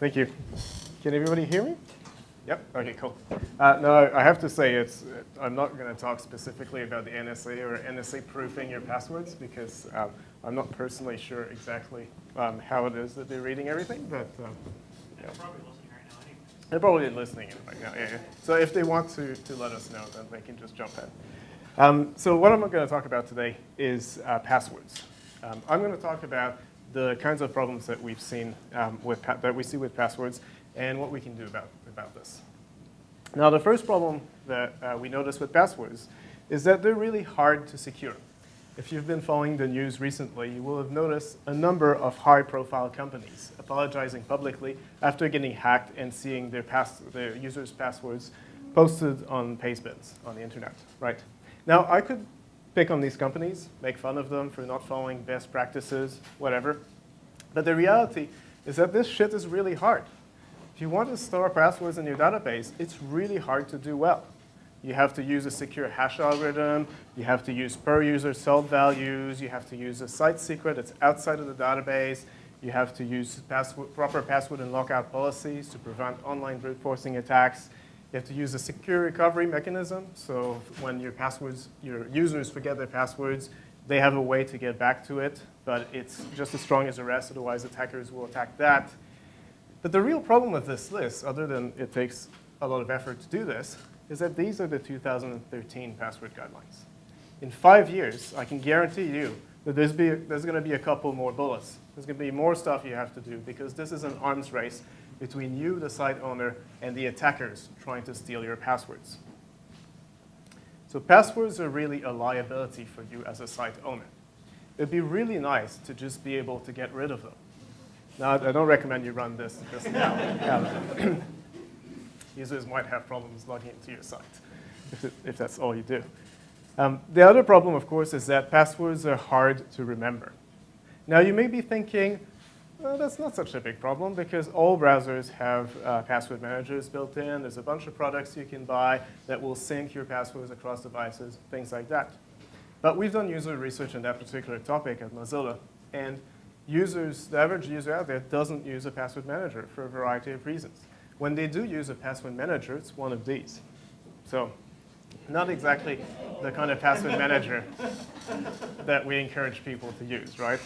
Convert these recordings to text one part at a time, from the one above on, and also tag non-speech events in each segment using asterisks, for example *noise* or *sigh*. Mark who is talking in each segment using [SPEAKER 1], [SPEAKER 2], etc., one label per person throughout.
[SPEAKER 1] Thank you. Can everybody hear me? Yep, okay, cool. Uh, no, I have to say, it's, I'm not going to talk specifically about the NSA or NSA proofing your passwords because um, I'm not personally sure exactly um, how it is that they're reading everything, but um,
[SPEAKER 2] They're probably listening right now anyway.
[SPEAKER 1] they're probably listening in right now. Yeah, yeah. So if they want to, to let us know, then they can just jump in. Um, so what I'm going to talk about today is uh, passwords. Um, I'm going to talk about the kinds of problems that we've seen um, with that we see with passwords and what we can do about, about this. Now, the first problem that uh, we notice with passwords is that they're really hard to secure. If you've been following the news recently, you will have noticed a number of high-profile companies apologizing publicly after getting hacked and seeing their, pass their users' passwords posted on pastebins on the internet, right? Now, I could pick on these companies, make fun of them for not following best practices, whatever. But the reality is that this shit is really hard. If you want to store passwords in your database, it's really hard to do well. You have to use a secure hash algorithm. You have to use per user salt values. You have to use a site secret that's outside of the database. You have to use password, proper password and lockout policies to prevent online brute forcing attacks. You have to use a secure recovery mechanism. So when your passwords, your users forget their passwords, they have a way to get back to it, but it's just as strong as the rest, otherwise attackers will attack that. But the real problem with this list, other than it takes a lot of effort to do this, is that these are the 2013 password guidelines. In five years, I can guarantee you that there's, be, there's going to be a couple more bullets. There's going to be more stuff you have to do because this is an arms race between you, the site owner, and the attackers trying to steal your passwords. So passwords are really a liability for you as a site owner. It'd be really nice to just be able to get rid of them. Now, I don't recommend you run this just now. *laughs* Users might have problems logging into your site if, if that's all you do. Um, the other problem, of course, is that passwords are hard to remember. Now, you may be thinking, well, that's not such a big problem because all browsers have uh, password managers built in. There's a bunch of products you can buy that will sync your passwords across devices, things like that. But we've done user research on that particular topic at Mozilla, and users, the average user out there doesn't use a password manager for a variety of reasons. When they do use a password manager, it's one of these. So not exactly the kind of password manager that we encourage people to use, right?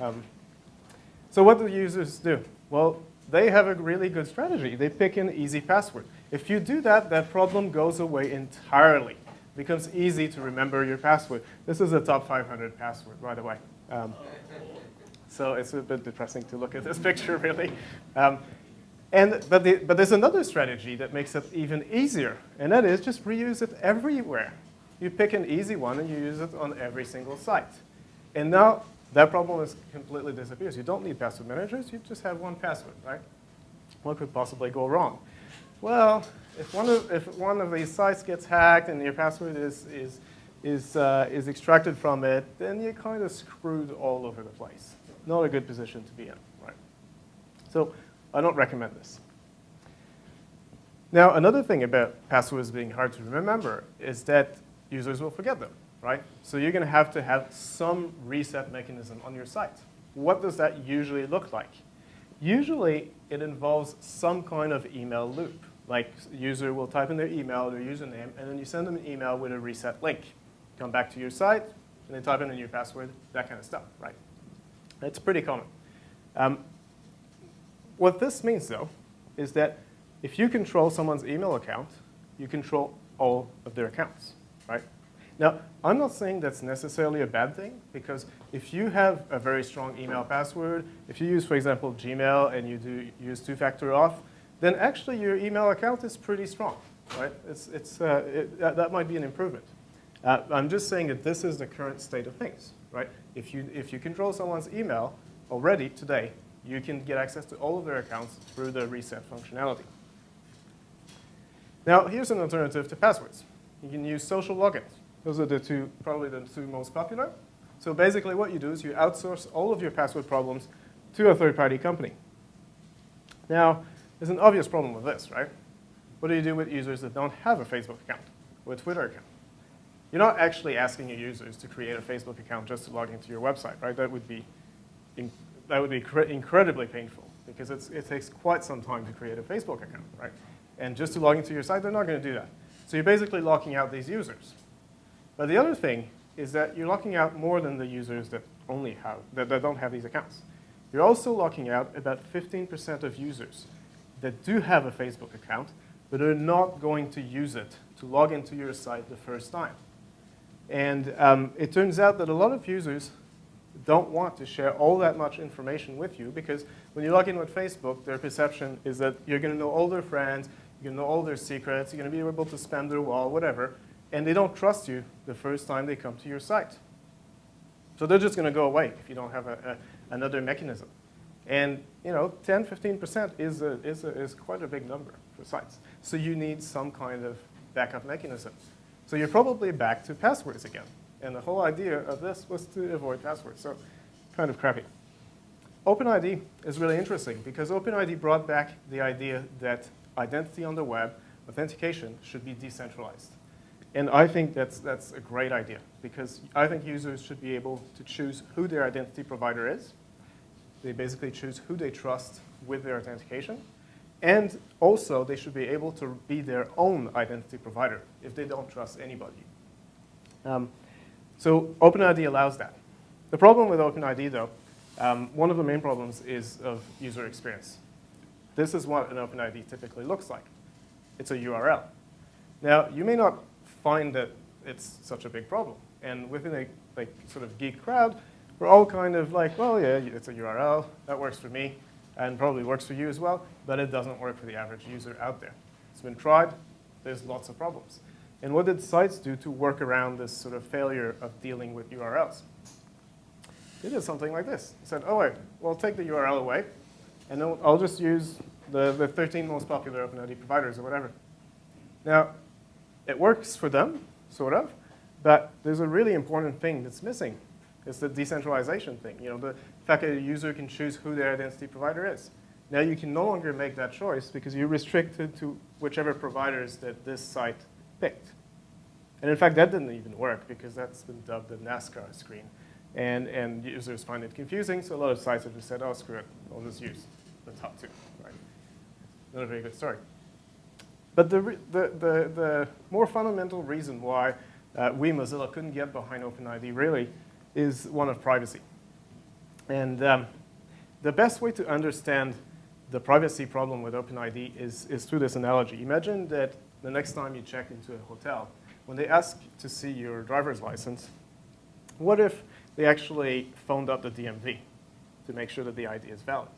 [SPEAKER 1] Um, so what do users do? Well, they have a really good strategy. They pick an easy password. If you do that, that problem goes away entirely. It becomes easy to remember your password. This is a top 500 password, by the way. Um, so it's a bit depressing to look at this *laughs* picture, really. Um, and, but, the, but there's another strategy that makes it even easier, and that is just reuse it everywhere. You pick an easy one and you use it on every single site. And now that problem is completely disappears. You don't need password managers. You just have one password, right? What could possibly go wrong? Well, if one of, if one of these sites gets hacked and your password is, is, is, uh, is extracted from it, then you're kind of screwed all over the place. Not a good position to be in, right? So I don't recommend this. Now, another thing about passwords being hard to remember is that users will forget them right? So you're going to have to have some reset mechanism on your site. What does that usually look like? Usually, it involves some kind of email loop. Like, user will type in their email, their username, and then you send them an email with a reset link. Come back to your site, and they type in a new password, that kind of stuff, right? It's pretty common. Um, what this means, though, is that if you control someone's email account, you control all of their accounts, right? Now, I'm not saying that's necessarily a bad thing, because if you have a very strong email password, if you use, for example, Gmail and you do use two-factor auth, then actually your email account is pretty strong, right? It's, it's, uh, it, that, that, might be an improvement. Uh, I'm just saying that this is the current state of things, right? If you, if you control someone's email already today, you can get access to all of their accounts through the reset functionality. Now, here's an alternative to passwords. You can use social logins. Those are the two, probably the two most popular. So basically what you do is you outsource all of your password problems to a third-party company. Now, there's an obvious problem with this, right? What do you do with users that don't have a Facebook account or a Twitter account? You're not actually asking your users to create a Facebook account just to log into your website, right? That would be, that would be incredibly painful. because it takes quite some time to create a Facebook account, right? And just to log into your site, they're not going to do that. So you're basically locking out these users. But the other thing is that you're locking out more than the users that only have, that, that don't have these accounts. You're also locking out about 15% of users that do have a Facebook account, but are not going to use it to log into your site the first time. And um, it turns out that a lot of users don't want to share all that much information with you because when you log in with Facebook, their perception is that you're going to know all their friends, you're going to know all their secrets, you're going to be able to spam their wall, whatever, and they don't trust you the first time they come to your site. So they're just going to go away if you don't have a, a, another mechanism. And you know, 10, 15% is, a, is, is quite a big number for sites. So you need some kind of backup mechanism. So you're probably back to passwords again. And the whole idea of this was to avoid passwords. So kind of crappy. OpenID is really interesting because OpenID brought back the idea that identity on the web, authentication, should be decentralized. And I think that's, that's a great idea because I think users should be able to choose who their identity provider is. They basically choose who they trust with their authentication. And also, they should be able to be their own identity provider if they don't trust anybody. Um, so OpenID allows that. The problem with OpenID, though, um, one of the main problems is of user experience. This is what an OpenID typically looks like. It's a URL. Now, you may not find that it's such a big problem. And within a like, sort of geek crowd, we're all kind of like, well, yeah, it's a URL. That works for me and probably works for you as well, but it doesn't work for the average user out there. It's been tried. There's lots of problems. And what did sites do to work around this sort of failure of dealing with URLs? They did something like this. They said, oh, wait, well, take the URL away, and then I'll just use the, the 13 most popular OpenID providers or whatever. Now, it works for them, sort of, but there's a really important thing that's missing. It's the decentralization thing. You know, the fact that a user can choose who their identity provider is. Now you can no longer make that choice because you're restricted to whichever providers that this site picked. And in fact, that didn't even work because that's been dubbed the NASCAR screen. And, and users find it confusing, so a lot of sites have just said, oh, screw it, I'll just use the top two, right? Not a very good story. But the, the, the, the more fundamental reason why uh, we, Mozilla, couldn't get behind OpenID really is one of privacy. And um, the best way to understand the privacy problem with OpenID is, is through this analogy. Imagine that the next time you check into a hotel, when they ask to see your driver's license, what if they actually phoned up the DMV to make sure that the ID is valid?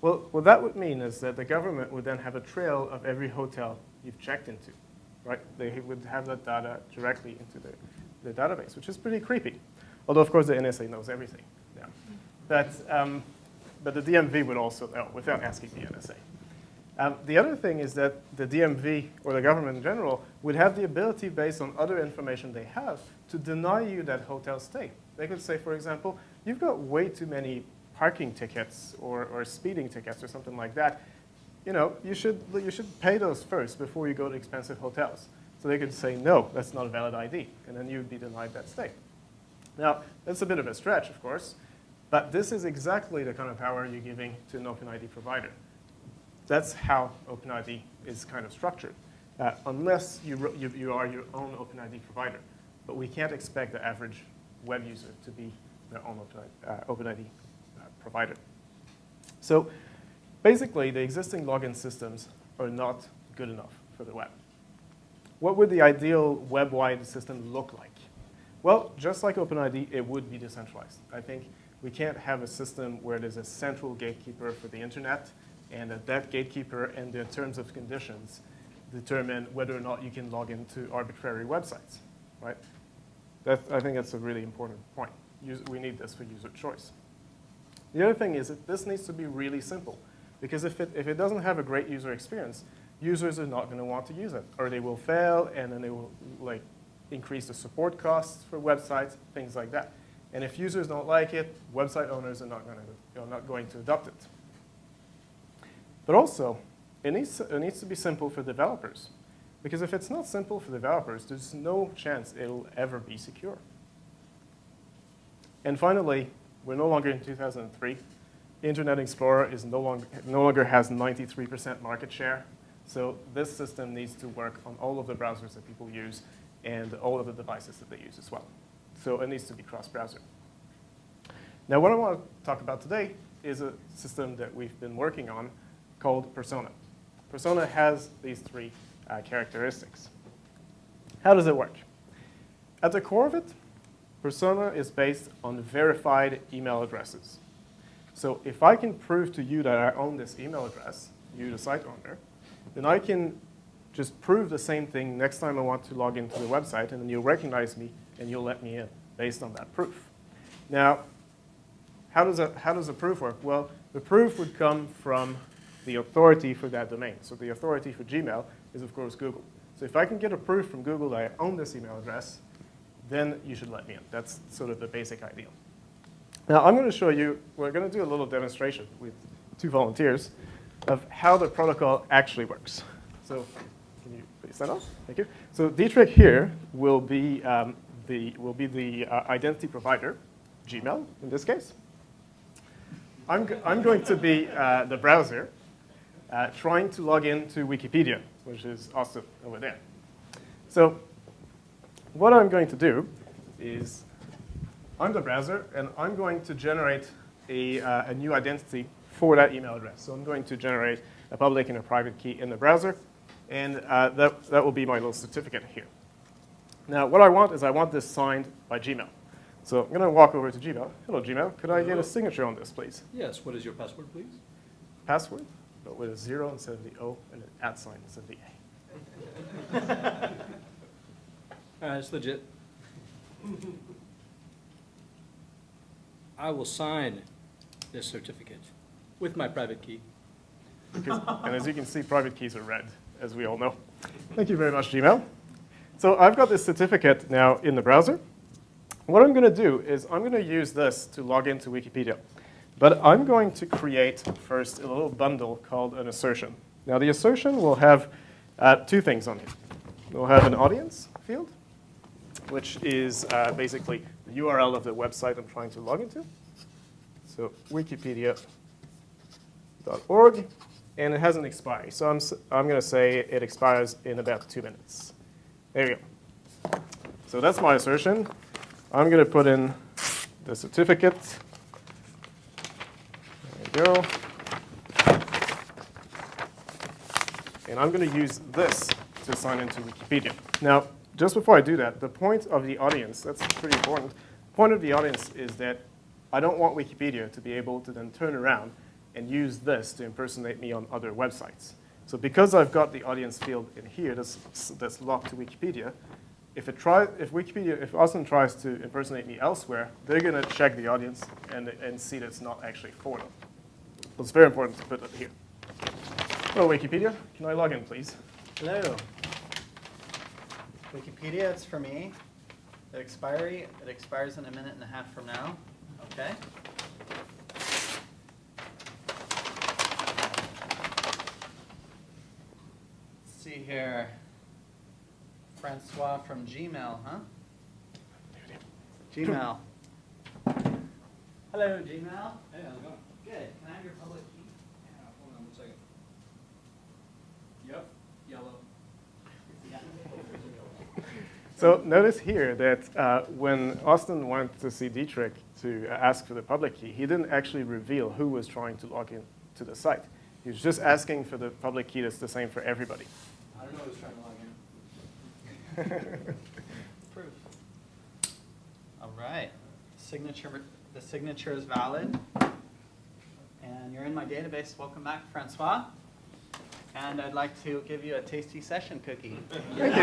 [SPEAKER 1] Well, what that would mean is that the government would then have a trail of every hotel you've checked into, right? They would have that data directly into the, database, which is pretty creepy. Although, of course, the NSA knows everything. Yeah. But, um, but the DMV would also know without asking the NSA. Um, the other thing is that the DMV, or the government in general, would have the ability, based on other information they have, to deny you that hotel stay. They could say, for example, you've got way too many parking tickets or, or speeding tickets or something like that. You know, you should, you should pay those first before you go to expensive hotels. So they could say, no, that's not a valid ID, and then you'd be denied that stay. Now, that's a bit of a stretch, of course, but this is exactly the kind of power you're giving to an OpenID provider. That's how OpenID is kind of structured, uh, unless you, you, you, are your own OpenID provider. But we can't expect the average web user to be their own OpenID, uh, OpenID provider. So basically, the existing login systems are not good enough for the web. What would the ideal web-wide system look like? Well, just like OpenID, it would be decentralized. I think we can't have a system where there's a central gatekeeper for the internet and that that gatekeeper and the terms of conditions determine whether or not you can log into arbitrary websites, right? I think that's a really important point. we need this for user choice. The other thing is that this needs to be really simple because if it, if it doesn't have a great user experience, users are not going to want to use it or they will fail and then they will like increase the support costs for websites, things like that. And if users don't like it, website owners are not going to, not going to adopt it. But also, it needs, it needs to be simple for developers. Because if it's not simple for developers, there's no chance it'll ever be secure. And finally, we're no longer in 2003. Internet Explorer is no longer, no longer has 93% market share. So this system needs to work on all of the browsers that people use and all of the devices that they use as well. So it needs to be cross-browser. Now what I want to talk about today is a system that we've been working on called Persona. Persona has these three uh, characteristics. How does it work? At the core of it, Persona is based on verified email addresses. So if I can prove to you that I own this email address, you the site owner, then I can just prove the same thing next time I want to log into the website, and then you'll recognize me and you'll let me in based on that proof. Now, how does a, how does the proof work? Well, the proof would come from the authority for that domain. So the authority for Gmail is, of course, Google. So if I can get a proof from Google that I own this email address, then you should let me in. That's sort of the basic idea. Now, I'm going to show you, we're going to do a little demonstration with two volunteers of how the protocol actually works. So can you please stand up? Thank you. So Dietrich here will be um, the, will be the uh, identity provider, Gmail in this case. I'm, I'm going to be uh, the browser uh, trying to log into Wikipedia, which is Austin over there. So what I'm going to do is I'm the browser, and I'm going to generate a, uh, a new identity for that email address. So I'm going to generate a public and a private key in the browser, and uh, that, that will be my little certificate here. Now, what I want is I want this signed by Gmail. So I'm going to walk over to Gmail. Hello, Gmail. Could I get a signature on this, please?
[SPEAKER 3] Yes, what is your password, please?
[SPEAKER 1] Password, but with a zero instead of the O and an at sign instead of the A. *laughs*
[SPEAKER 3] All right, it's legit. I will sign this certificate with my private key.
[SPEAKER 1] Because, and as you can see, private keys are red, as we all know. Thank you very much, Gmail. So I've got this certificate now in the browser. What I'm going to do is I'm going to use this to log into Wikipedia. But I'm going to create first a little bundle called an assertion. Now the assertion will have uh, two things on it. We'll have an audience field, which is uh, basically the URL of the website I'm trying to log into. So wikipedia.org, and it has an expiry. So I'm, I'm going to say it expires in about two minutes. There you go. So that's my assertion. I'm going to put in the certificate. There you go. And I'm going to use this to sign into Wikipedia. Now, just before I do that, the point of the audience, that's pretty important. The point of the audience is that I don't want Wikipedia to be able to then turn around and use this to impersonate me on other websites. So because I've got the audience field in here that's, that's locked to Wikipedia, if, it try, if Wikipedia, if Austin tries to impersonate me elsewhere, they're going to check the audience and, and see that it's not actually for them. So it's very important to put that here. Hello, Wikipedia. Can I log in, please?
[SPEAKER 4] Hello. Wikipedia, it's for me. The expiry, it expires in a minute and a half from now. Okay. Let's see here. Francois from Gmail, huh? Gmail. *laughs* Hello, Gmail.
[SPEAKER 3] Hey, how's it going?
[SPEAKER 4] Good. Can I have your public key?
[SPEAKER 3] Yeah, hold on one second. Yep, yellow.
[SPEAKER 1] So notice here that uh, when Austin went to see Dietrich to ask for the public key, he didn't actually reveal who was trying to log in to the site. He was just asking for the public key that's the same for everybody.
[SPEAKER 3] I don't know who's trying to log in. *laughs*
[SPEAKER 4] Proof. All right. Signature, the signature is valid. And you're in my database. Welcome back, Francois. And I'd like to give you a tasty session cookie. Thank you.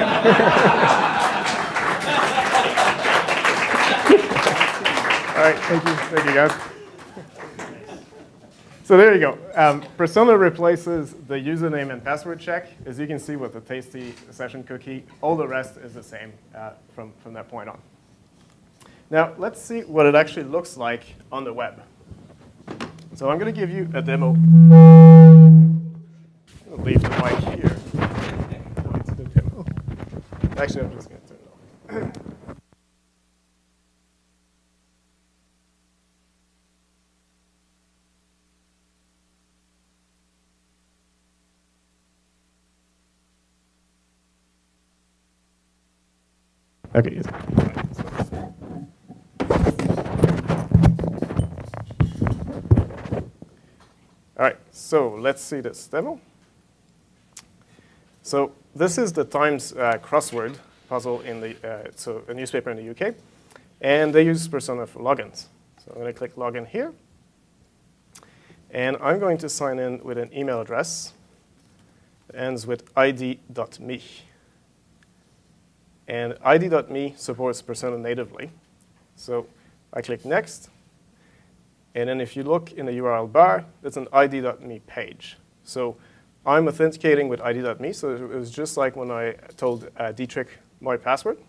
[SPEAKER 1] All right, thank you, thank you guys. So there you go. Um, Persona replaces the username and password check. As you can see with the tasty session cookie, all the rest is the same uh, from, from that point on. Now, let's see what it actually looks like on the web. So I'm going to give you a demo leave the mic here. Actually, I'm just going to turn it off. Okay. All right, so let's see this demo. So this is the Times uh, crossword puzzle in the, uh, so a newspaper in the UK, and they use Persona for logins. So I'm going to click login here, and I'm going to sign in with an email address that ends with eyedee.me. And eyedee.me supports Persona natively. So I click next, and then if you look in the URL bar, it's an eyedee.me page. So I'm authenticating with eyedee.me, so it was just like when I told uh, Dietrich my password.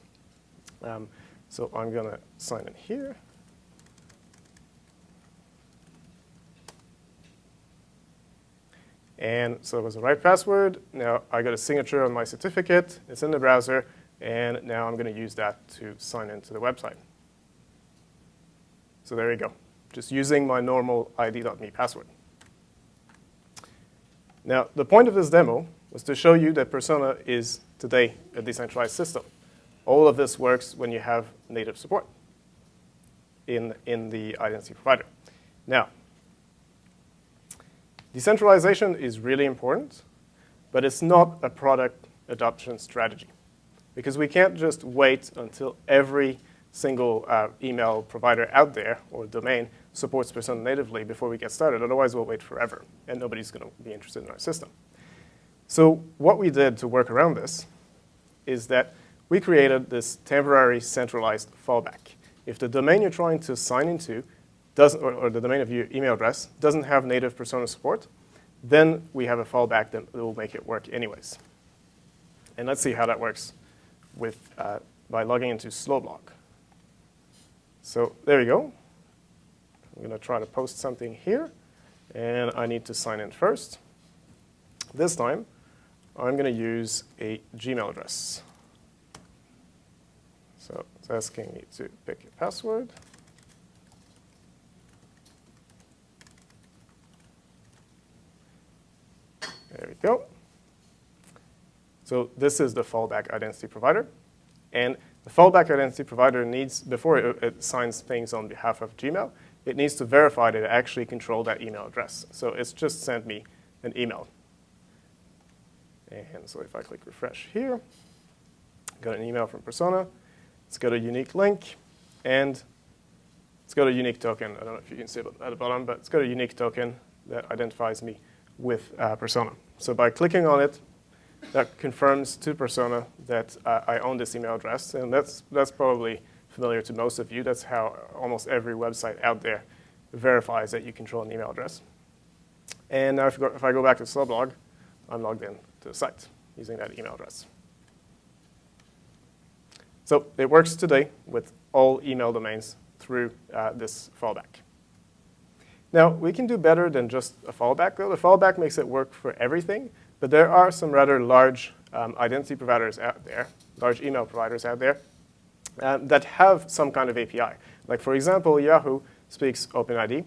[SPEAKER 1] Um, so I'm going to sign in here. And so it was the right password. Now I got a signature on my certificate. It's in the browser. And now I'm going to use that to sign into the website. So there you go, just using my normal eyedee.me password. Now, the point of this demo was to show you that Persona is today a decentralized system. All of this works when you have native support in, in the identity provider. Now, decentralization is really important, but it's not a product adoption strategy because we can't just wait until every single uh, email provider out there or domain supports Persona natively before we get started. Otherwise, we'll wait forever, and nobody's going to be interested in our system. So what we did to work around this is that we created this temporary centralized fallback. If the domain you're trying to sign into doesn't, or, or the domain of your email address doesn't have native Persona support, then we have a fallback that will make it work anyways. And let's see how that works with, uh, by logging into Slowblog. So there you go. I'm going to try to post something here, and I need to sign in first. This time, I'm going to use a Gmail address. So it's asking me to pick a password. There we go. So this is the fallback identity provider. And the fallback identity provider needs, before it, it, signs things on behalf of Gmail, it needs to verify that it actually controlled that email address. So it's just sent me an email. And so if I click refresh here, got an email from Persona. It's got a unique link, and it's got a unique token. I don't know if you can see it at the bottom, but it's got a unique token that identifies me with uh, Persona. So by clicking on it, that confirms to Persona that uh, I own this email address, and that's, that's probably familiar to most of you. That's how almost every website out there verifies that you control an email address. And now if, go, if I go back to Slowblog, I'm logged in to the site using that email address. So it works today with all email domains through uh, this fallback. Now, we can do better than just a fallback, though. The fallback makes it work for everything, but there are some rather large um, identity providers out there, large email providers out there, um, that have some kind of API. Like, for example, Yahoo speaks OpenID,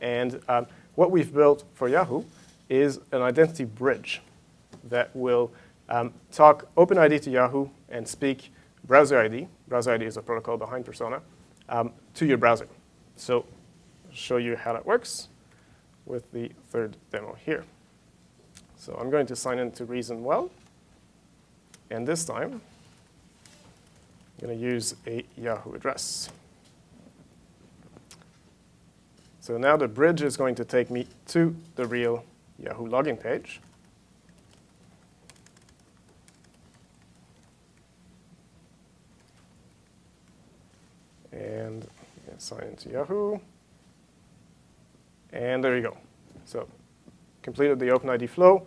[SPEAKER 1] and um, what we've built for Yahoo is an identity bridge that will um, talk OpenID to Yahoo and speak browser ID. Browser ID is a protocol behind Persona um, to your browser. So I'll show you how that works with the third demo here. So I'm going to sign in to Reason Well. And this time, I'm going to use a Yahoo address. So now the bridge is going to take me to the real Yahoo login page. And sign into Yahoo. And there you go. So completed the OpenID flow,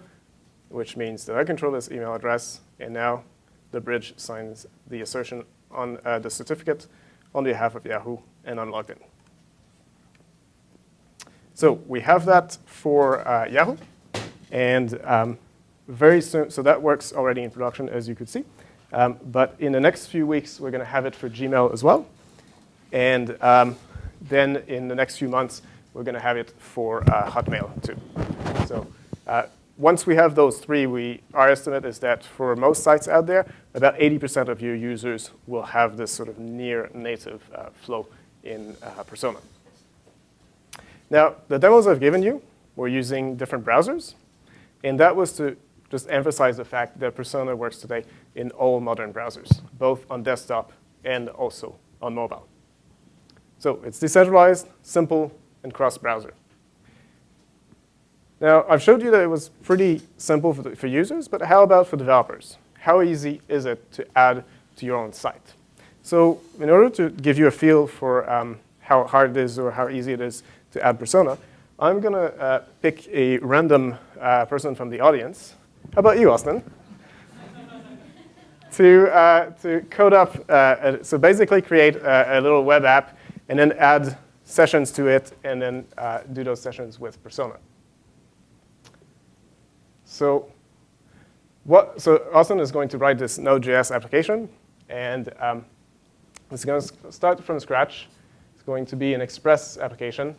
[SPEAKER 1] which means that I control this email address, and now the bridge signs the assertion on uh, the certificate on behalf of Yahoo, and I'm logged in. So we have that for uh, Yahoo, and um, very soon, so that works already in production, as you could see. Um, but in the next few weeks, we're going to have it for Gmail as well. And um, then in the next few months, we're going to have it for uh, Hotmail too. So uh, once we have those three, we, our estimate is that for most sites out there, about 80% of your users will have this sort of near native uh, flow in uh, Persona. Now, the demos I've given you were using different browsers, and that was to just emphasize the fact that Persona works today in all modern browsers, both on desktop and also on mobile. So it's decentralized, simple, and cross-browser. Now, I've showed you that it was pretty simple for, the, for users, but how about for developers? How easy is it to add to your own site? So in order to give you a feel for um, how hard it is or how easy it is to add Persona, I'm going to uh, pick a random uh, person from the audience. How about you, Austin? *laughs* to, uh, to code up, uh, a, so basically create a, a, little web app and then add sessions to it and then uh, do those sessions with Persona. So what, so Austin is going to write this Node.js application, and um, it's going to start from scratch. It's going to be an Express application.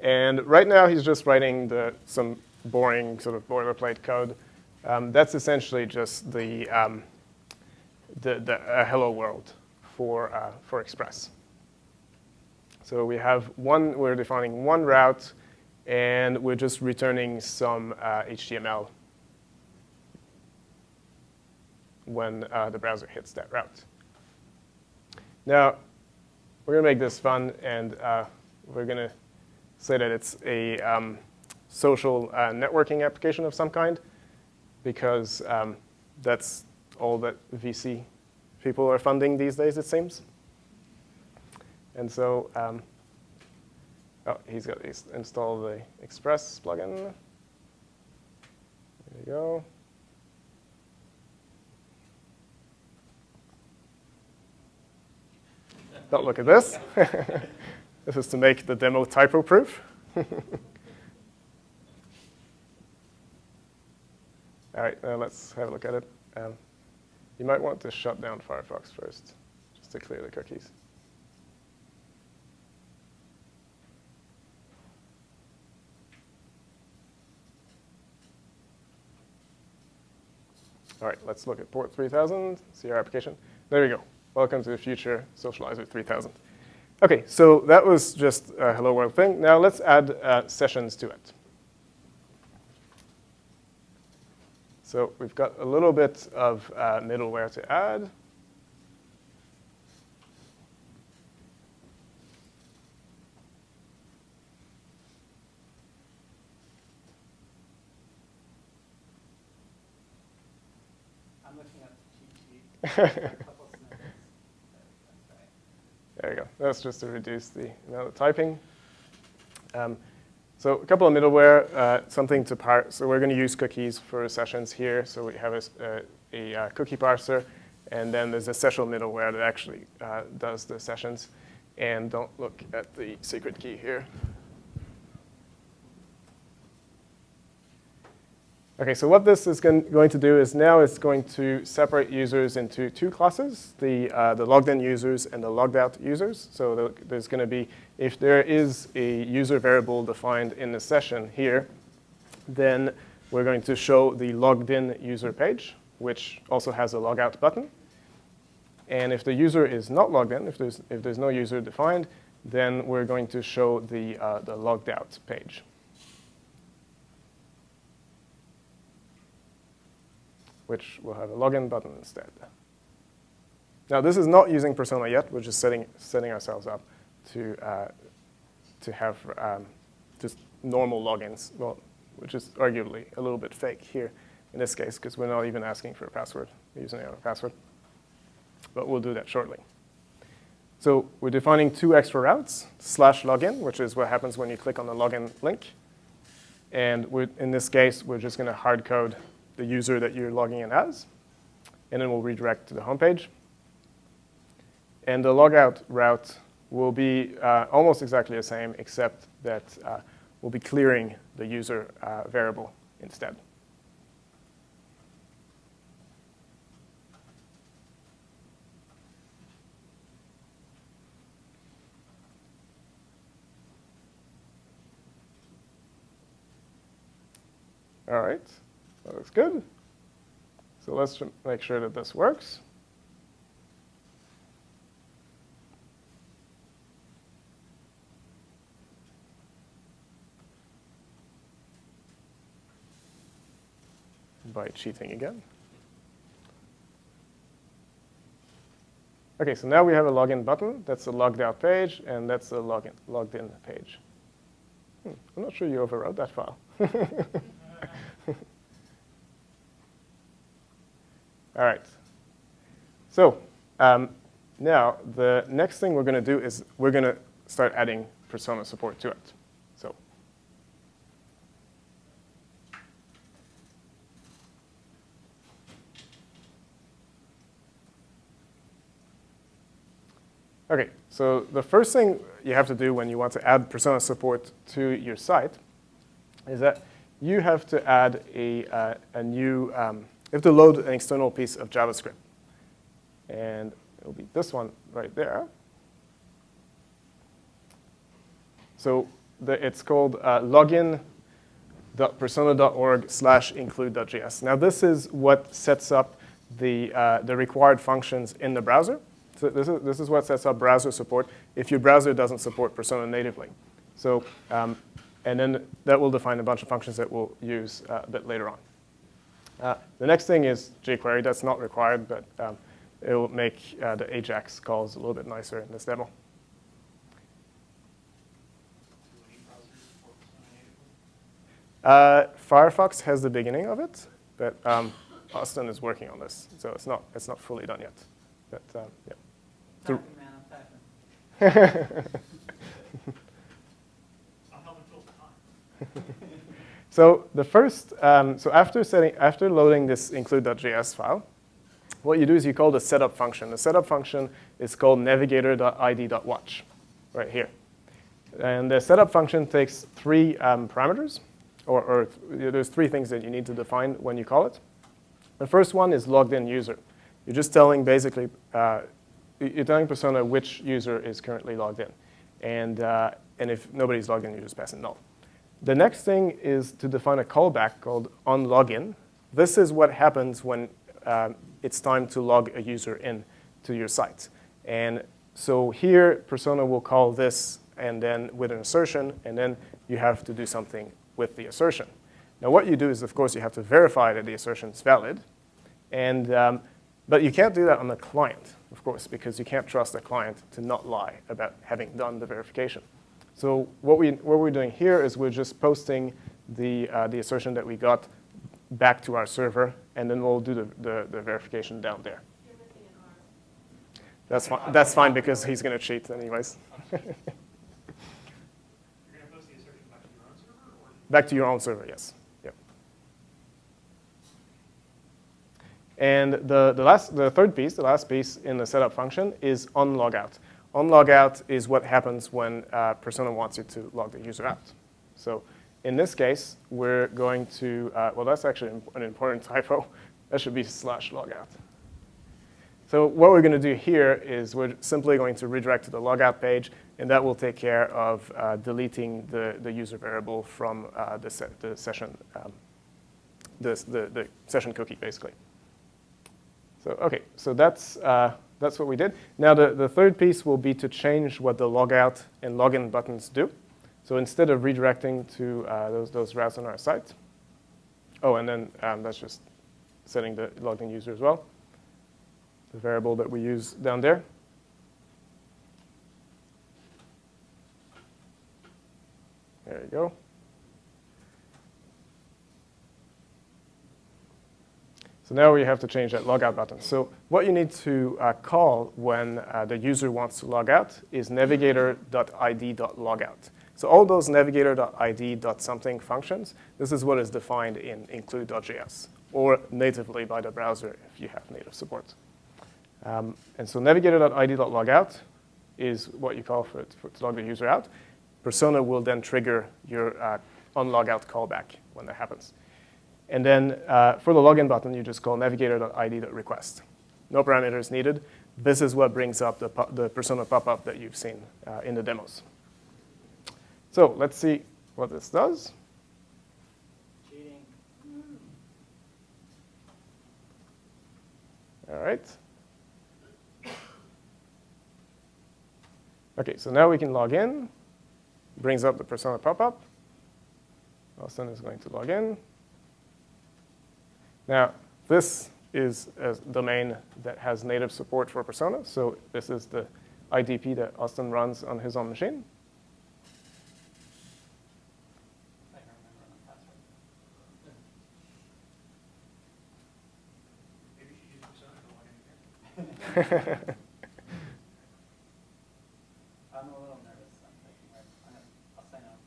[SPEAKER 1] And right now, he's just writing the, some boring sort of boilerplate code. Um, that's essentially just the, um, the, the uh, hello world for, uh, for Express. So we have one, we're defining one route and we're just returning some uh, HTML when uh, the browser hits that route. Now, we're going to make this fun, and uh, we're going to say that it's a um, social uh, networking application of some kind, because um, that's all that VC people are funding these days, it seems. And so um, Oh, he's got to install the Express plugin. There you go. Don't look at this. *laughs* this is to make the demo typo-proof. *laughs* All right, uh, let's have a look at it. Um, you might want to shut down Firefox first, just to clear the cookies. All right, let's look at port 3000, see our application. There we go. Welcome to the future Socializer 3000. OK, so that was just a hello world thing. Now let's add uh, sessions to it. So we've got a little bit of uh, middleware to add. *laughs* there you go. That's just to reduce the amount of typing. Um, so a couple of middleware, uh, something to parse. So we're going to use cookies for sessions here. So we have a, a, a uh, cookie parser, and then there's a session middleware that actually uh, does the sessions. And don't look at the secret key here. Okay, so what this is going to do is now it's going to separate users into two classes, the, uh, the logged in users and the logged out users. So there's going to be, if there is a user variable defined in the session here, then we're going to show the logged in user page, which also has a logout button. And if the user is not logged in, if there's, if there's no user defined, then we're going to show the, uh, the logged out page. Which will have a login button instead. Now, this is not using Persona yet. We're just setting, setting ourselves up to, uh, to have um, just normal logins, well, which is arguably a little bit fake here in this case, because we're not even asking for a password. We're using our password. But we'll do that shortly. So we're defining two extra routes, slash login, which is what happens when you click on the login link. And in this case, we're just going to hard code the user that you're logging in as, and then we'll redirect to the home page. And the logout route will be uh, almost exactly the same, except that uh, we'll be clearing the user uh, variable instead. All right, that looks good. So let's make sure that this works. By cheating again. Okay, so now we have a login button. That's a logged out page, and that's a login, logged in page. Hmm, I'm not sure you overwrote that file. *laughs* All right. So um, now the next thing we're going to do is we're going to start adding persona support to it. So Okay, so the first thing you have to do when you want to add persona support to your site is that you have to add a, uh, a new, um, you have to load an external piece of JavaScript. And it'll be this one right there. So the, it's called uh, login.persona.org slash include.js. Now this is what sets up the, uh, the required functions in the browser. So this is, this is what sets up browser support if your browser doesn't support Persona natively. So, um, and then that will define a bunch of functions that we'll use uh, a bit later on. Uh, the next thing is jQuery. That's not required, but um, it will make uh, the AJAX calls a little bit nicer in this demo.
[SPEAKER 2] Do any browsers support Persona natively?
[SPEAKER 1] Uh, Firefox has the beginning of it, but um, Austin is working on this, so it's not, it's not fully done yet. But um, yeah. So-
[SPEAKER 4] Typing, man, I'm typing. *laughs* *laughs*
[SPEAKER 1] So the first, um, so after setting, after loading this include.js file, what you do is you call the setup function. The setup function is called navigator.id.watch, right here. And the setup function takes three um, parameters, or, or th- there's three things that you need to define when you call it. The first one is logged in user. You're just telling basically, uh, you're telling Persona which user is currently logged in. And, uh, and if nobody's logged in, you just pass a null. The next thing is to define a callback called onLogin. This is what happens when um, it's time to log a user in to your site. And so here, Persona will call this and then with an assertion, and then you have to do something with the assertion. Now what you do is, of course, you have to verify that the assertion is valid. And, um, but you can't do that on the client, of course, because you can't trust the client to not lie about having done the verification. So what, we, what we're doing here is we're just posting the, uh, the assertion that we got back to our server, and then we'll do the, the, the verification down there. That's fine, that's fine because he's going to cheat anyways.
[SPEAKER 2] You're gonna post the assertion back to your own server, or?
[SPEAKER 1] Back to your own server, yes. Yep. And the, the, last, the third piece, the last piece in the setup function is onLogout. OnLogout is what happens when uh, Persona wants you to log the user out. So in this case, we're going to, uh, well, that's actually an important *laughs* typo. That should be slash logout. So what we're going to do here is we're simply going to redirect to the logout page, and that will take care of uh, deleting the, the user variable from uh, the, se the session, um, the, the, the session cookie, basically. So okay, so that's, uh, that's what we did. Now the, the third piece will be to change what the logout and login buttons do. So instead of redirecting to uh, those, those routes on our site, oh, and then um, that's just setting the logged in user as well the variable that we use down there. There you go. So now we have to change that logout button. So what you need to uh, call when uh, the user wants to log out is navigator.id.logout. So all those navigator.id.something functions, this is what is defined in include.js or natively by the browser if you have native support. Um, and so navigator.id.logout is what you call for, for to log the user out. Persona will then trigger your uh, onLogout callback when that happens. And then uh, for the login button, you just call navigator.id.request. No parameters needed. This is what brings up the, the persona pop-up that you've seen uh, in the demos. So let's see what this does. All right. OK, so now we can log in. Brings up the persona pop-up. Austin is going to log in. Now, this is a domain that has native support for Persona. So this is the IDP that Austin runs on his own machine.
[SPEAKER 4] I'm a little nervous. *laughs* I'm I'll sign up.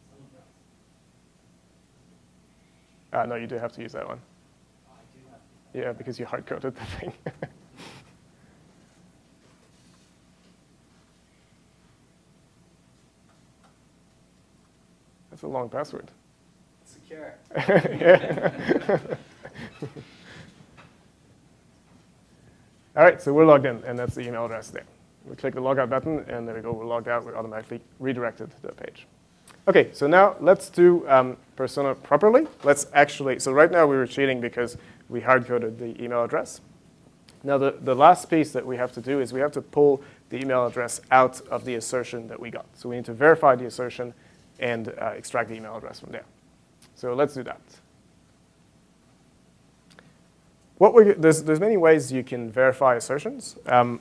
[SPEAKER 1] Uh, no, you do have to use that one.
[SPEAKER 4] Oh, I do have to.
[SPEAKER 1] Yeah, because you hard-coded the thing. *laughs* That's a long password.
[SPEAKER 4] Secure. *laughs* *laughs*
[SPEAKER 1] All right, so we're logged in, and that's the email address there. We click the logout button, and there we go. We're logged out. We're automatically redirected to the page. Okay, so now let's do um, Persona properly. Let's actually, so right now we were cheating because we hard-coded the email address. Now the, the last piece that we have to do is we have to pull the email address out of the assertion that we got. So we need to verify the assertion and uh, extract the email address from there. So let's do that. What we, there's, there's many ways you can verify assertions. Um,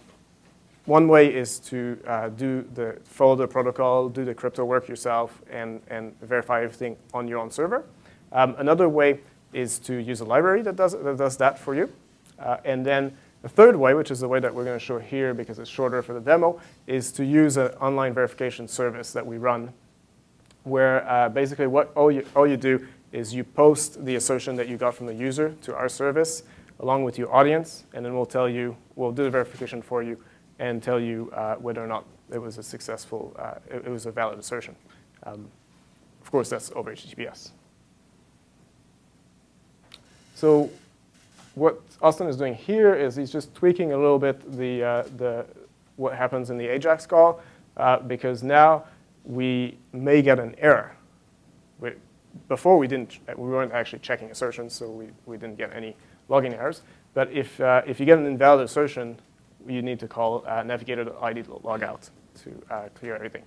[SPEAKER 1] one way is to uh, do the follow the protocol, do the crypto work yourself, and, and verify everything on your own server. Um, another way is to use a library that does, that does that for you. Uh, and then the third way, which is the way that we're going to show here because it's shorter for the demo, is to use an online verification service that we run where uh, basically what all you, all you do is you post the assertion that you got from the user to our service along with your audience, and then we'll tell you, we'll do the verification for you and tell you uh, whether or not it was a successful, uh, it, it was a valid assertion. Um, of course, that's over HTTPS. So what Austin is doing here is he's just tweaking a little bit the, uh, the, what happens in the AJAX call, uh, because now we may get an error. We, before we didn't, we weren't actually checking assertions, so we, we didn't get any logging errors. But if, uh, if you get an invalid assertion, you need to call uh, navigator.id logout to uh, clear everything.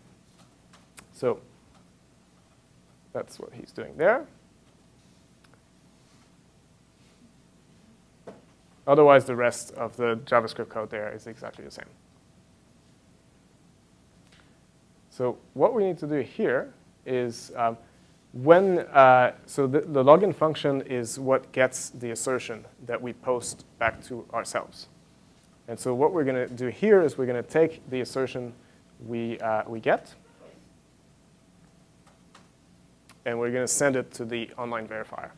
[SPEAKER 1] So that's what he's doing there. Otherwise, the rest of the JavaScript code there is exactly the same. So what we need to do here is um, when, uh, so the, the login function is what gets the assertion that we post back to ourselves. And so what we're going to do here is we're going to take the assertion we, uh, we get, and we're going to send it to the online verifier.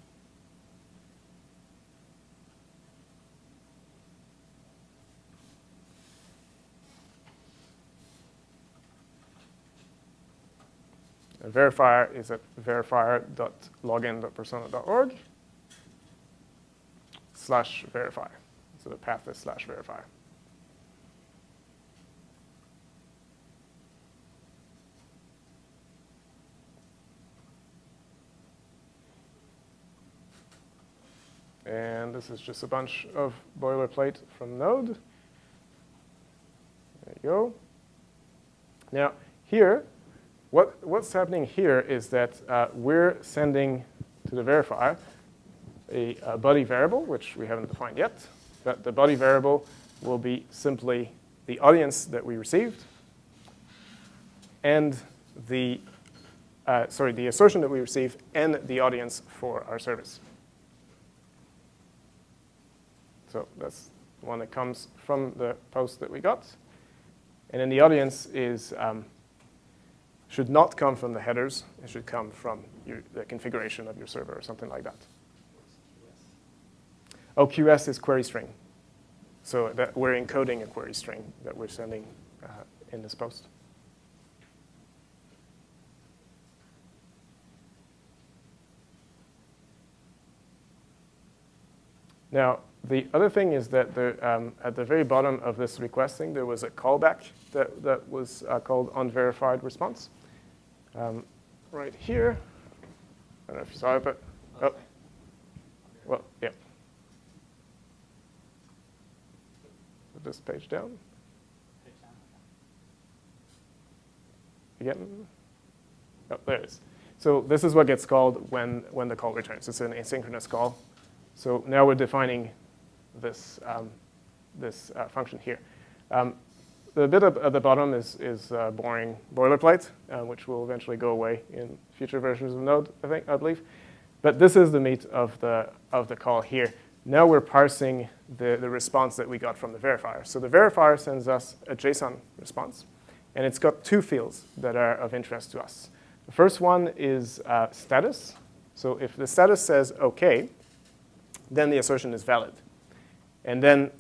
[SPEAKER 1] A verifier is at verifier.login.persona.org slash verifier. So the path is slash verifier. And this is just a bunch of boilerplate from Node. There you go. Now, here, what, what's happening here is that uh, we're sending to the verifier a, a body variable, which we haven't defined yet. But the body variable will be simply the audience that we received and the, uh, sorry, the assertion that we received and the audience for our service. So that's the one that comes from the post that we got. And then the audience is, um, should not come from the headers. It should come from your, the configuration of your server or something like that. OQS is query string. So that we're encoding a query string that we're sending uh, in this post. Now, the other thing is that um, at the very bottom of this requesting, there was a callback that, that was uh, called unverified response. Um, right here, I don't know if you saw it, but, oh, well, yeah. this page down
[SPEAKER 4] Page down.
[SPEAKER 1] again. Oh, there it is. So this is what gets called when, when the call returns. It's an asynchronous call. So now we're defining this, um, this uh, function here. Um, the bit at the bottom is, is uh, boring boilerplate, uh, which will eventually go away in future versions of Node, I think, I believe. But this is the meat of the, of the call here. Now we're parsing the, the response that we got from the verifier. So the verifier sends us a JSON response, and it's got two fields that are of interest to us. The first one is uh, status. So if the status says OK, then the assertion is valid. And then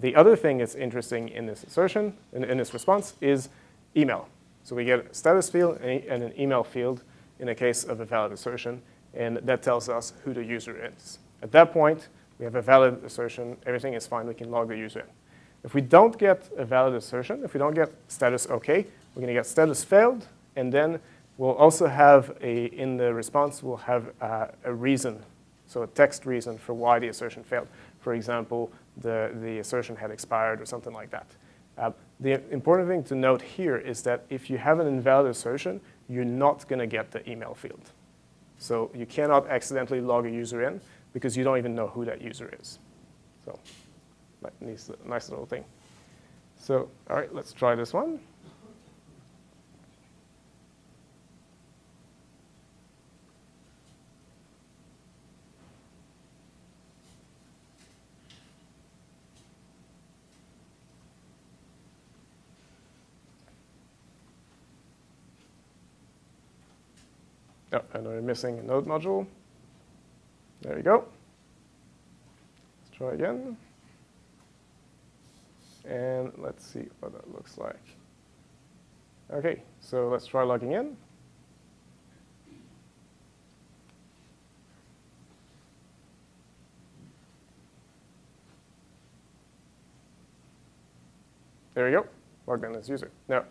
[SPEAKER 1] the other thing that's interesting in this assertion, in, in this response, is email. So we get a status field and an email field in the case of a valid assertion, and that tells us who the user is. At that point, we have a valid assertion, everything is fine, we can log the user in. If we don't get a valid assertion, if we don't get status OK, we're gonna get status failed, and then we'll also have a, in the response, we'll have uh, a reason, so a text reason for why the assertion failed. For example, the, the assertion had expired or something like that. Uh, the important thing to note here is that if you have an invalid assertion, you're not gonna get the email field. So you cannot accidentally log a user in because you don't even know who that user is. So nice, nice little thing. So all right, let's try this one. Oh, and we're missing a node module. There we go. Let's try again. And let's see what that looks like. OK, so let's try logging in. There we go, logged in as user. Now,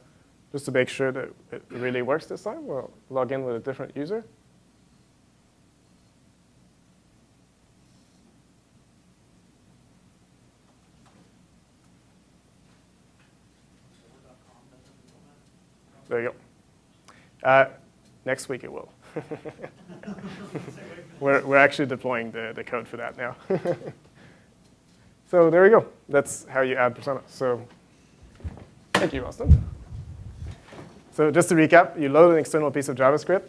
[SPEAKER 1] just to make sure that it really works this time, we'll log in with a different user. There you go. Uh, next week it will. *laughs* we're, we're actually deploying the, the code for that now. *laughs* so there we go. That's how you add persona. So thank you, Austin. So just to recap, you load an external piece of JavaScript.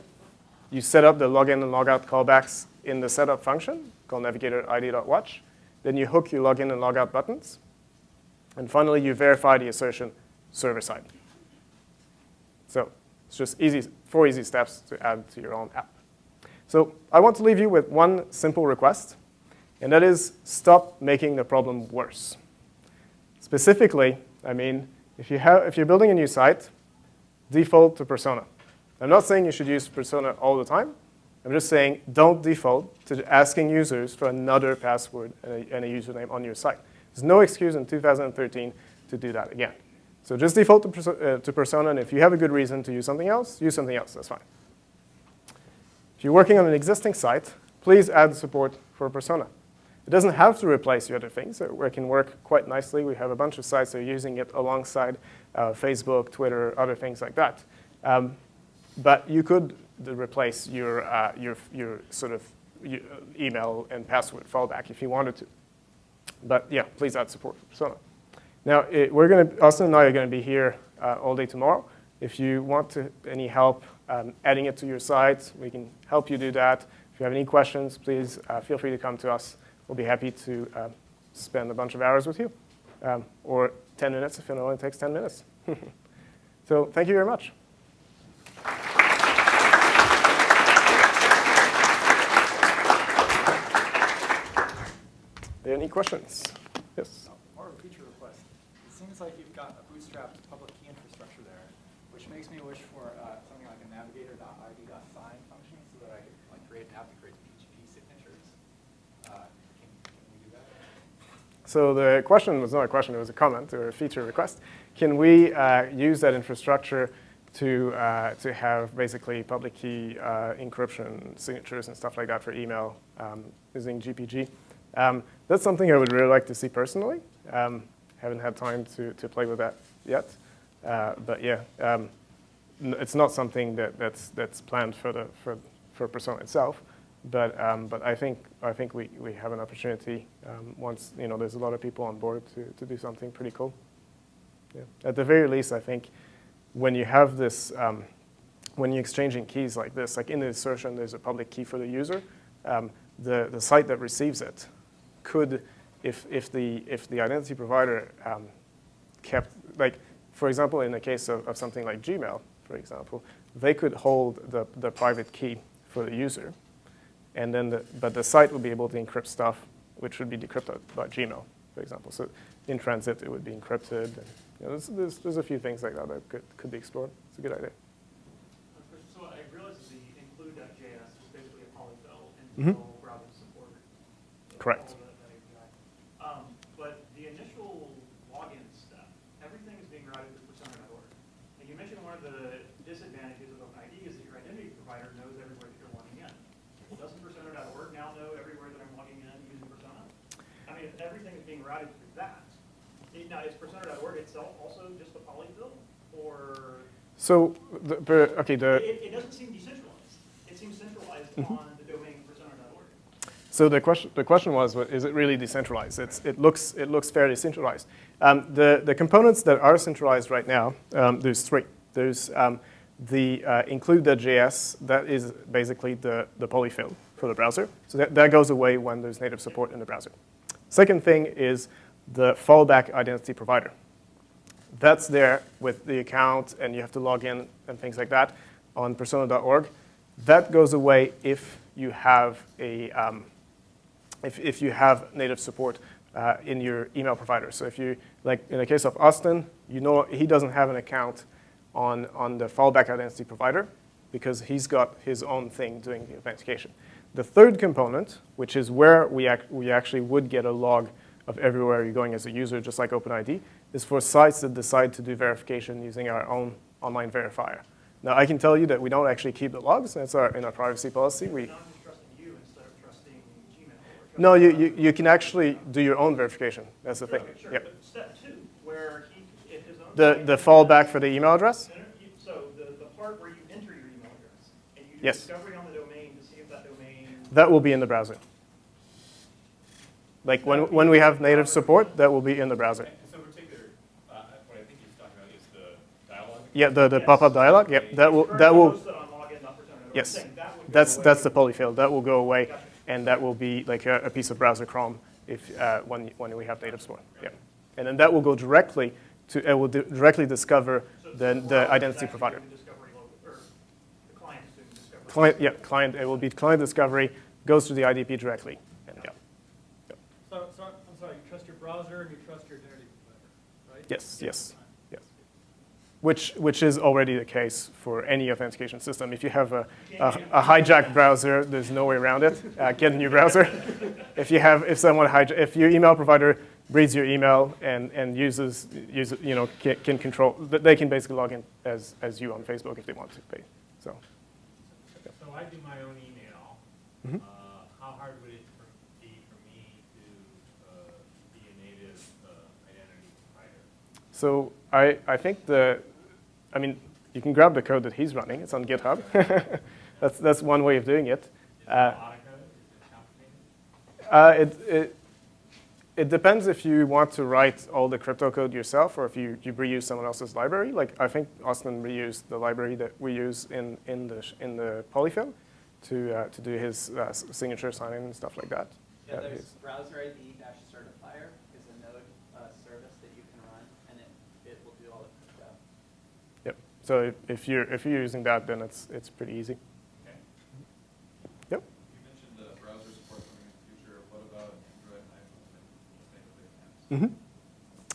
[SPEAKER 1] You set up the login and logout callbacks in the setup function called navigator id.watch. Then you hook your login and logout buttons. And finally, you verify the assertion server-side. So it's just easy, four easy steps to add to your own app. So I want to leave you with one simple request, and that is stop making the problem worse. Specifically, I mean, if, you have, if you're building a new site, default to Persona. I'm not saying you should use Persona all the time. I'm just saying don't default to asking users for another password and a, and a username on your site. There's no excuse in 2013 to do that again. So just default to, uh, to Persona, and if you have a good reason to use something else, use something else, that's fine. If you're working on an existing site, please add support for Persona. It doesn't have to replace the other things. It can work quite nicely. We have a bunch of sites that are using it alongside uh, Facebook, Twitter, other things like that. Um, but you could replace your, uh, your, your sort of email and password fallback if you wanted to. But yeah, please add support for Persona. Now, it, we're going to, Austin and I are going to be here uh, all day tomorrow. If you want to, any help um, adding it to your site, we can help you do that. If you have any questions, please uh, feel free to come to us. We'll be happy to uh, spend a bunch of hours with you, um, or 10 minutes if it only takes 10 minutes. *laughs* so thank you very much. Any questions? Yes?
[SPEAKER 5] More of a feature request. It seems like you've got a bootstrapped public key infrastructure there, which makes me wish for uh, something like a navigator.id.sign function so that I could like create an app that creates PGP signatures. Uh, can, can we do that?
[SPEAKER 1] So the question was not a question, it was a comment or a feature request. Can we uh, use that infrastructure to, uh, to have basically public key uh, encryption signatures and stuff like that for email um, using GPG? Um, that's something I would really like to see personally. Um, haven't had time to, to play with that yet. Uh, but yeah, um, it's not something that, that's, that's planned for, the, for, for Persona itself. But, um, but I think, I think we, we have an opportunity um, once you know, there's a lot of people on board to, to do something pretty cool. Yeah. At the very least, I think when you have this, um, when you're exchanging keys like this, like in the assertion, there's a public key for the user. Um, the, the site that receives it could, if, if, the, if the identity provider um, kept, like, for example, in the case of, of something like Gmail, for example, they could hold the, the private key for the user, and then the, but the site would be able to encrypt stuff which would be decrypted by Gmail, for example. So in transit, it would be encrypted. And, you know, there's, there's, there's a few things like that that could, could be explored. It's a good idea.
[SPEAKER 2] So I realize that the include.js is basically a polyfill until mm-hmm. browser support.
[SPEAKER 1] Correct.
[SPEAKER 2] all that- that API. Um, But the initial login step, everything is being routed through persona.org. And you mentioned one of the disadvantages of OpenID is that your identity provider knows everywhere that you're logging in. Doesn't persona.org now know everywhere that I'm logging in using persona? I mean, if everything is being routed through that, it- now is persona.org itself also just a polyfill? Or
[SPEAKER 1] So, the, okay, the,
[SPEAKER 2] it, it doesn't seem decentralized. It seems centralized
[SPEAKER 1] Mm-hmm.
[SPEAKER 2] on the domain persona.org.
[SPEAKER 1] So the question, the question was, what- is it really decentralized? It's, it, looks, it looks fairly centralized. Um, the, the components that are centralized right now, um, there's three. There's um, the uh, include.js, that is basically the, the polyfill for the browser. So that, that goes away when there's native support in the browser. Second thing is the fallback identity provider. That's there with the account, and you have to log in and things like that on persona.org. That goes away if you have a um, if, if you have native support uh, in your email provider. So if you, like in the case of Austin, you know he doesn't have an account on, on the fallback identity provider because he's got his own thing doing the authentication. The third component, which is where we, ac we actually would get a log of everywhere you're going as a user, just like OpenID, is for sites that decide to do verification using our own online verifier. Now, I can tell you that we don't actually keep the logs. That's our, in our privacy policy. We,
[SPEAKER 2] Now I'm just trusting you instead of trusting Gmail. or
[SPEAKER 1] no, you, you, you can actually do your own verification. That's the
[SPEAKER 2] Sure,
[SPEAKER 1] thing.
[SPEAKER 2] Sure,
[SPEAKER 1] Yep.
[SPEAKER 2] step two, where he, his own.
[SPEAKER 1] The, the fallback for the email address?
[SPEAKER 2] So the, the part where you enter your email address and you do
[SPEAKER 1] Yes.
[SPEAKER 2] discovery on the domain to see if that domain.
[SPEAKER 1] That will be in the browser. Like when, when we have native support, that will be in the browser.
[SPEAKER 6] So particular, uh, what I think he's talking about is the dialogue.
[SPEAKER 1] Yeah, the, the
[SPEAKER 2] Yes.
[SPEAKER 1] pop-up dialog, yep, that will, that will,
[SPEAKER 2] currently hosted on login.persona.org. I'm
[SPEAKER 1] yes.
[SPEAKER 2] saying that would go
[SPEAKER 1] That's, that's the polyfill. That will go away, and that will be like a, a piece of browser Chrome if, uh, when, when we have native support, yeah. And then that will go directly to, it will directly discover
[SPEAKER 2] So- so
[SPEAKER 1] the, the identity
[SPEAKER 2] actually
[SPEAKER 1] provider.
[SPEAKER 2] doing discovery local- or the client is doing discovery.
[SPEAKER 1] Client, yeah, client, it will be client discovery, goes to the IDP directly, and yeah.
[SPEAKER 5] So, so, I'm sorry, you trust your browser and you trust your identity provider, right?
[SPEAKER 1] Yes, yes, yes. Which, which is already the case for any authentication system. If you have a, a, a hijacked browser, there's no way around it. Uh, get a new browser. if you have, if someone hijack, if your email provider reads your email and, and uses, uses, you know, can, can control, th- they can basically log in as, as you on Facebook if they want to So
[SPEAKER 6] I do my own email.
[SPEAKER 1] Mhm.
[SPEAKER 6] Uh, How hard would it for- be for me to uh, be a native uh, identity provider?
[SPEAKER 1] so I, I think the, I mean, you can grab the code that he's running. It's on GitHub. *laughs* that's, that's one way of doing it.
[SPEAKER 6] Is it
[SPEAKER 1] Uh,
[SPEAKER 6] a lot of code? Is it complicated?
[SPEAKER 1] It, it, depends if you want to write all the crypto code yourself or if you, you reuse someone else's library. Like I think Austin reused the library that we use in, in, the, in the polyfill to, uh, to do his uh, signature sign-in and stuff like that.
[SPEAKER 4] Yeah,
[SPEAKER 1] Uh,
[SPEAKER 4] there's browser ID dash certifier is a node uh, service that you can run, and it, it will do all the crypto.
[SPEAKER 1] Yep. So if, if, you're, if you're using that, then it's, it's pretty easy.
[SPEAKER 6] Okay.
[SPEAKER 1] Yep.
[SPEAKER 7] You mentioned the browser support coming in the future. What about Android and those apps?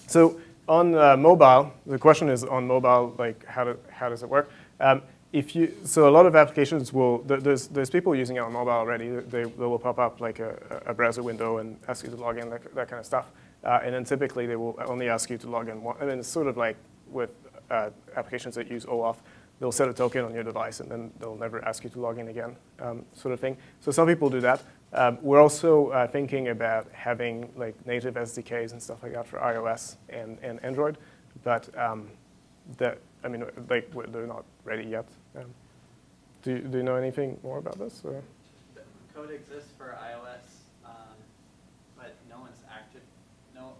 [SPEAKER 1] So on uh, mobile, the question is on mobile, like how, do, how does it work? Um, if you, so a lot of applications will, there's, there's people using it on mobile already. They, they will pop up like a, a browser window and ask you to log in, that, that kind of stuff. Uh, and then typically they will only ask you to log in one. I mean, it's sort of like with uh, applications that use OAuth. They'll set a token on your device and then they'll never ask you to log in again, um, sort of thing. So some people do that. Um, we're also uh, thinking about having like native SDKs and stuff like that for iOS and, and Android, but um, that I mean, like they're not ready yet. Um, do, you- do you know anything more about this? Or?
[SPEAKER 4] The Code exists for iOS, um, but no one's active, no,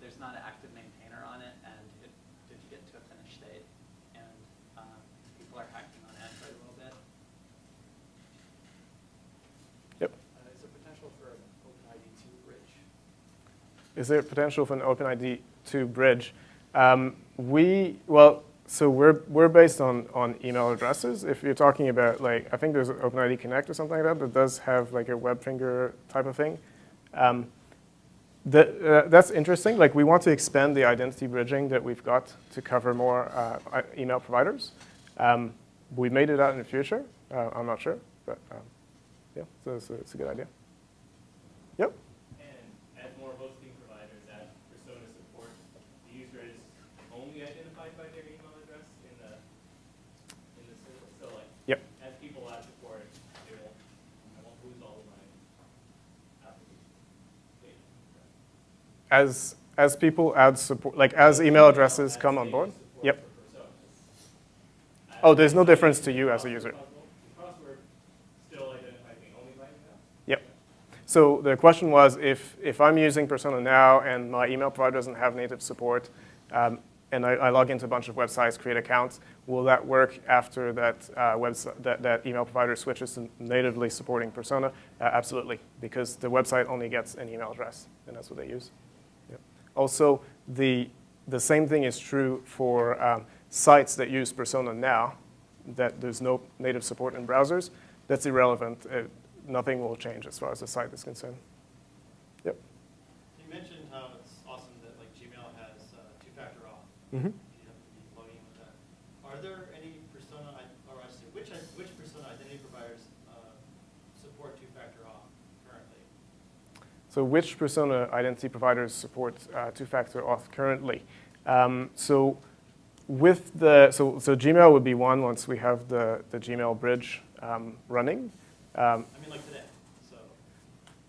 [SPEAKER 4] there's not an active maintainer on it, and it didn't get to a finished state. And um, people are hacking on Android a little bit.
[SPEAKER 1] Yep.
[SPEAKER 5] Uh, Is there potential for an OpenID two bridge?
[SPEAKER 1] Is there potential for an OpenID 2 bridge? Um, we, well, so we're, we're based on, on email addresses. If you're talking about, like, I think there's OpenID Connect or something like that that does have like a WebFinger type of thing. Um, uh, that's interesting. Like, we want to expand the identity bridging that we've got to cover more uh, email providers. Um, we may do that in the future. Uh, I'm not sure, but um, yeah, so a, it's a good idea. Yep.
[SPEAKER 6] And as more hosting providers add persona support, the user is only identified by their email address in the, in the system. So like,
[SPEAKER 1] Yep.
[SPEAKER 6] as people add support, they won't, I won't lose all of my application data.
[SPEAKER 1] As as people add support, like as email addresses come on board. Yep. Oh, there's no difference to you as a user. Yep. So the question was, if if I'm using Persona now and my email provider doesn't have native support, um, and I, I log into a bunch of websites, create accounts, will that work after that uh, website that, that email provider switches to natively supporting Persona? Uh, absolutely, because the website only gets an email address, and that's what they use. Also, the, the same thing is true for um, sites that use Persona now, that there's no native support in browsers. That's irrelevant. Uh, nothing will change as far as the site is concerned. Yep.
[SPEAKER 8] You mentioned how it's awesome that like Gmail has uh, two-factor auth.
[SPEAKER 1] Mm-hmm.
[SPEAKER 8] You have to be logging in with that. Are there any persona, i- or I say, which, i- which persona identity providers uh, support two-factor auth currently?
[SPEAKER 1] So which persona identity providers support uh, two-factor auth currently? Um, so with the, so, so Gmail would be one once we have the, the Gmail bridge um, running. Um,
[SPEAKER 8] I mean, like today, so.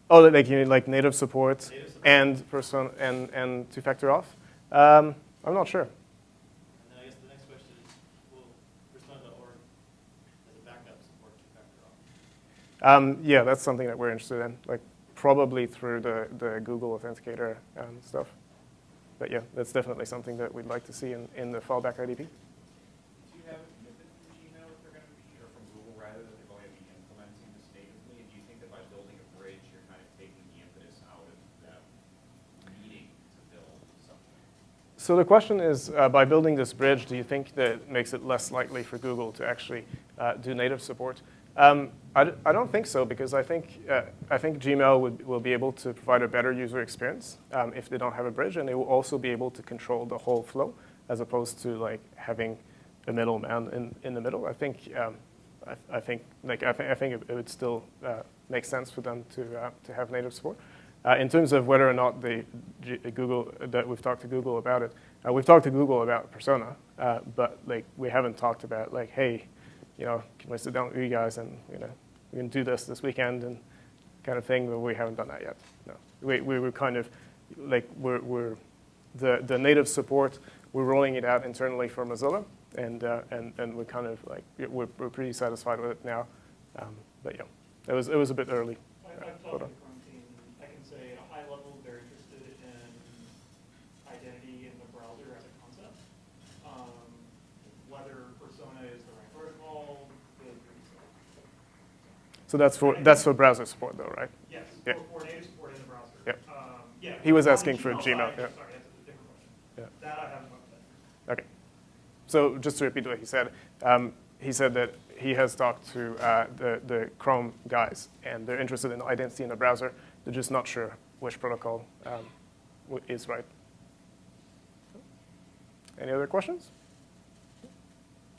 [SPEAKER 1] oh, like you mean like native support
[SPEAKER 8] Native support.
[SPEAKER 1] and persona and, and two-factor auth? Um, I'm not sure.
[SPEAKER 8] And then I guess the next question is, will persona.org as a backup support two-factor auth?
[SPEAKER 1] Um, yeah, that's something that we're interested in, like probably through the, the Google Authenticator um, stuff. But yeah, that's definitely something that we'd like to see in, in the fallback IDP.
[SPEAKER 7] Do you have a commitment from Gmail that they're going to be, or from Google rather, that they're going to be implementing this natively? And do you think that by building a bridge, you're kind of taking the impetus out of them needing to build something?
[SPEAKER 1] So the question is, uh, by building this bridge, do you think that makes it less likely for Google to actually uh, do native support? Um, I, don't think so because I think, uh, I think Gmail would, will be able to provide a better user experience um, if they don't have a bridge, and they will also be able to control the whole flow as opposed to like having a middleman in, in the middle. I think, um, I, I think, like, I, th- I think it, it would still uh, make sense for them to, uh, to have native support. Uh, in terms of whether or not the G- Google that we've talked to Google about it, uh, we've talked to Google about Persona, uh, but like we haven't talked about like, hey, you know, can we sit down with you guys and you know we can do this this weekend and kind of thing, but we haven't done that yet. No, we we were kind of like we're we're the the native support we're rolling it out internally for Mozilla, and uh, and and we're kind of like we're we're pretty satisfied with it now, um, but yeah, it was it was a bit early. Hold on.
[SPEAKER 2] the Chrome team, I can say at a high level, they're interested in identity in the browser as a concept. Um, Whether persona is the right protocol, really pretty slow.
[SPEAKER 1] So that's for that's for browser support though, right?
[SPEAKER 2] Yes,
[SPEAKER 1] Yeah.
[SPEAKER 2] for, native support in the browser.
[SPEAKER 1] Yep.
[SPEAKER 2] Um, Yeah.
[SPEAKER 1] He was asking for Gmail, yeah.
[SPEAKER 2] Sorry, that's a different question.
[SPEAKER 1] Yeah.
[SPEAKER 2] That I haven't looked at.
[SPEAKER 1] Okay. So just to repeat what he said, um, he said that he has talked to uh, the, the Chrome guys, and they're interested in identity in the browser. They're just not sure which protocol um, is right. Any other questions?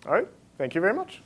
[SPEAKER 1] All right. Thank you very much.